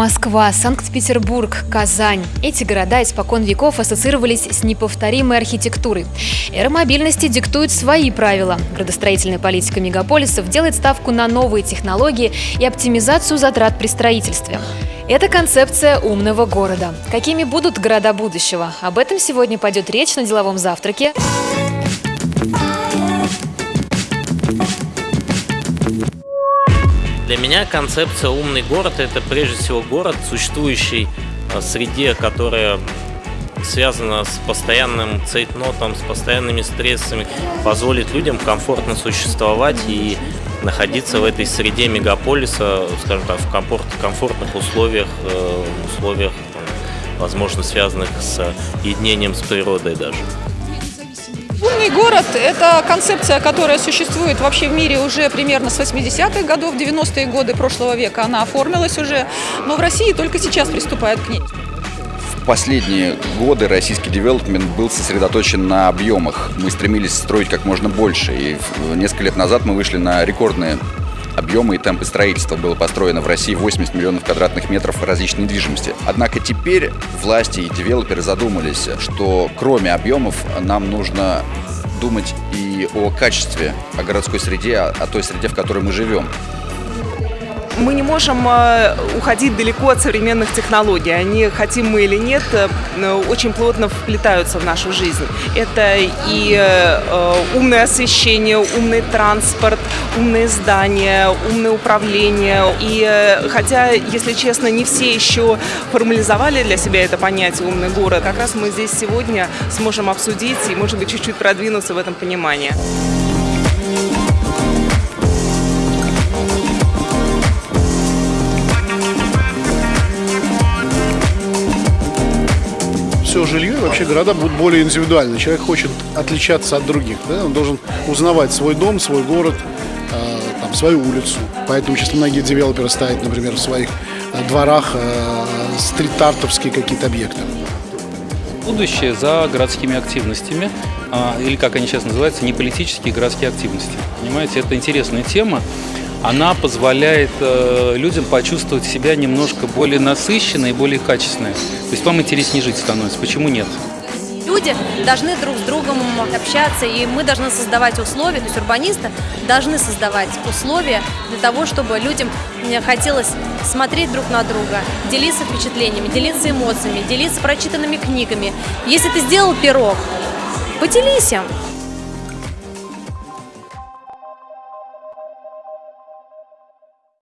Москва, Санкт-Петербург, Казань. Эти города испокон веков ассоциировались с неповторимой архитектурой. Эра мобильности диктует свои правила. Градостроительная политика мегаполисов делает ставку на новые технологии и оптимизацию затрат при строительстве. Это концепция умного города. Какими будут города будущего? Об этом сегодня пойдет речь на деловом завтраке. Для меня концепция «умный город» — это прежде всего город, существующий в среде, которая связана с постоянным цейтнотом, с постоянными стрессами, позволит людям комфортно существовать и находиться в этой среде мегаполиса, скажем так, в комфорт, комфортных условиях, э, условиях, возможно, связанных с единением с природой даже. Умный город – это концепция, которая существует вообще в мире уже примерно с 80-х годов, 90-е годы прошлого века она оформилась уже, но в России только сейчас приступают к ней. В последние годы российский девелопмент был сосредоточен на объемах. Мы стремились строить как можно больше, и несколько лет назад мы вышли на рекордные объемы и темпы строительства. Было построено в России 80 миллионов квадратных метров различной недвижимости. Однако теперь власти и девелоперы задумались, что кроме объемов нам нужно думать и о качестве, о городской среде, о той среде, в которой мы живем мы не можем э, уходить далеко от современных технологий. Они, хотим мы или нет, э, очень плотно вплетаются в нашу жизнь. Это и э, умное освещение, умный транспорт, умные здания, умное управление. И хотя, если честно, не все еще формализовали для себя это понятие «умный город», как раз мы здесь сегодня сможем обсудить и, может быть, чуть-чуть продвинуться в этом понимании. Все жилье и вообще города будут более индивидуальны. Человек хочет отличаться от других. Да? Он должен узнавать свой дом, свой город, э, там, свою улицу. Поэтому сейчас многие девелоперы ставят, например, в своих э, дворах э, стрит-артовские какие-то объекты. Будущее за городскими активностями, или как они сейчас называются, неполитические городские активности. Понимаете, это интересная тема она позволяет э, людям почувствовать себя немножко более насыщенной и более качественной. То есть вам интереснее жить становится. Почему нет? Люди должны друг с другом общаться, и мы должны создавать условия, то есть урбанисты должны создавать условия для того, чтобы людям хотелось смотреть друг на друга, делиться впечатлениями, делиться эмоциями, делиться прочитанными книгами. Если ты сделал пирог, поделись им.